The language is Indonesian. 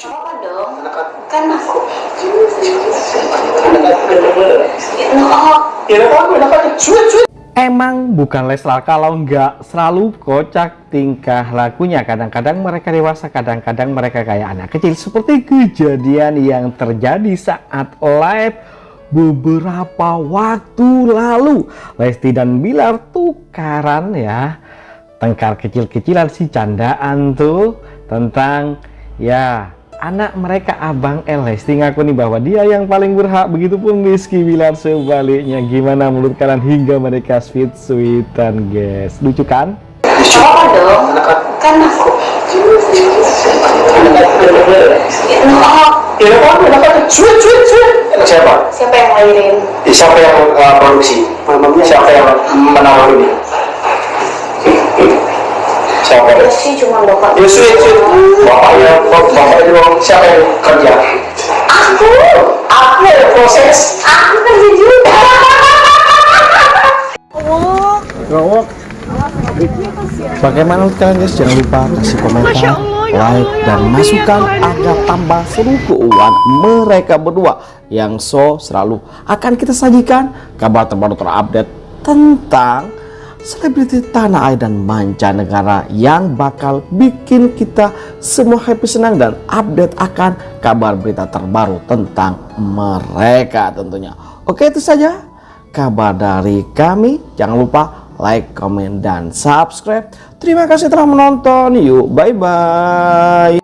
Apa dong? Kan aku. Ya. Emang bukan Leslar kalau nggak selalu kocak tingkah lakunya. Kadang-kadang mereka dewasa, kadang-kadang mereka kayak anak kecil. Seperti kejadian yang terjadi saat live beberapa waktu lalu. Lesti dan Bilar tukaran ya. Tengkar kecil-kecilan si candaan tuh tentang ya anak mereka Abang El Lesti ngaku nih bahwa dia yang paling berhak begitupun Rizky Bilar sebaliknya gimana menurut kalian hingga mereka sweet sweetan guys lucu kan Apa dong? Kan aku. sweet, sweet. Anak siapa? Siapa yang lahirin? Eh, Siapa yang uh, produksi? Siapa yang menaruh ini? Siapa? Ya sih cuma bapak. Ya sweet, sweet. Siapa yang kerja? Aku. Aku yang proses. Aku kerja juga. bagaimana menurut kalian guys jangan lupa kasih komentar like dan masukan agar tambah seru keuangan mereka berdua yang so selalu akan kita sajikan kabar terbaru terupdate tentang selebriti tanah air dan mancanegara yang bakal bikin kita semua happy senang dan update akan kabar berita terbaru tentang mereka tentunya. Oke itu saja kabar dari kami. Jangan lupa like, komen, dan subscribe. Terima kasih telah menonton. Yuk bye bye